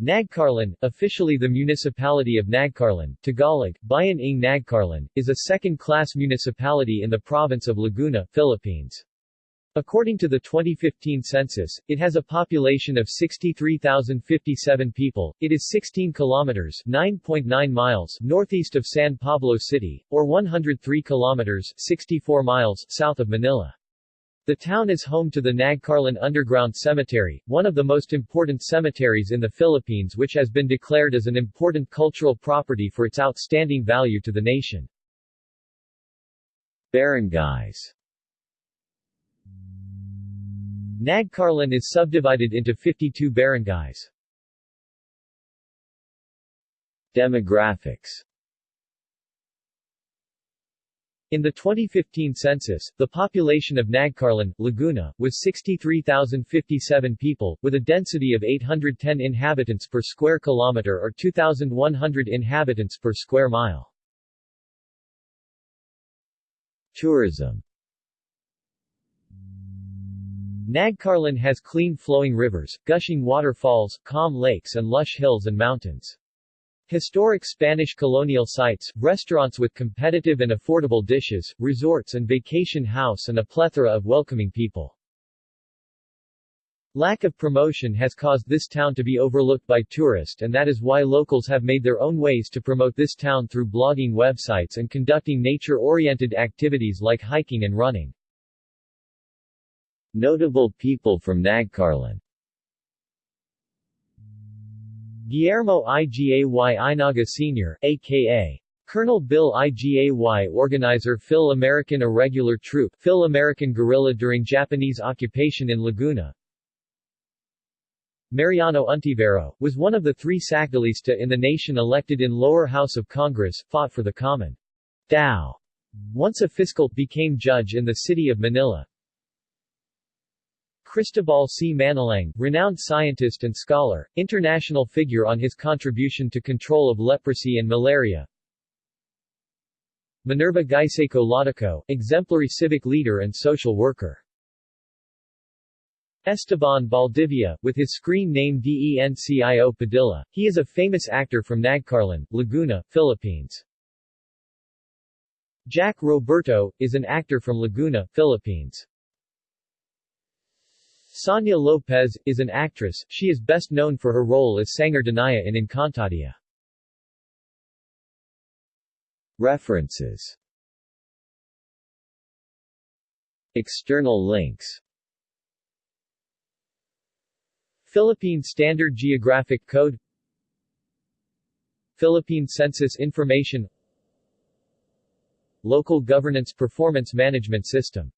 Nagcarlan, officially the municipality of Nagcarlan, Tagalog, Bayan ng Nagcarlan, is a second-class municipality in the province of Laguna, Philippines. According to the 2015 census, it has a population of 63,057 people. It is 16 kilometers (9.9 miles) northeast of San Pablo City, or 103 kilometers (64 miles) south of Manila. The town is home to the Nagcarlan Underground Cemetery, one of the most important cemeteries in the Philippines which has been declared as an important cultural property for its outstanding value to the nation. Barangays Nagcarlan is subdivided into 52 barangays. Demographics in the 2015 census, the population of Nagcarlan, Laguna, was 63,057 people, with a density of 810 inhabitants per square kilometer or 2,100 inhabitants per square mile. Tourism Nagcarlan has clean flowing rivers, gushing waterfalls, calm lakes and lush hills and mountains. Historic Spanish colonial sites, restaurants with competitive and affordable dishes, resorts and vacation house and a plethora of welcoming people. Lack of promotion has caused this town to be overlooked by tourists and that is why locals have made their own ways to promote this town through blogging websites and conducting nature-oriented activities like hiking and running. Notable people from Nagcarlan Guillermo Igay Inaga Sr., a.k.a. Colonel Bill Igay Organizer Phil American Irregular Troop Phil American Guerrilla during Japanese occupation in Laguna Mariano Untivero, was one of the three Sakdalista in the nation elected in lower house of Congress, fought for the common Tao. Once a fiscal, became judge in the city of Manila. Cristobal C. Manalang, renowned scientist and scholar, international figure on his contribution to control of leprosy and malaria. Minerva Guysayko Laudico, exemplary civic leader and social worker. Esteban Valdivia, with his screen name Dencio Padilla, he is a famous actor from Nagcarlan, Laguna, Philippines. Jack Roberto, is an actor from Laguna, Philippines. Sonia Lopez, is an actress, she is best known for her role as Sangre Danaya in Encantadia. References. External links. Philippine Standard Geographic Code. Philippine Census Information. Local Governance Performance Management System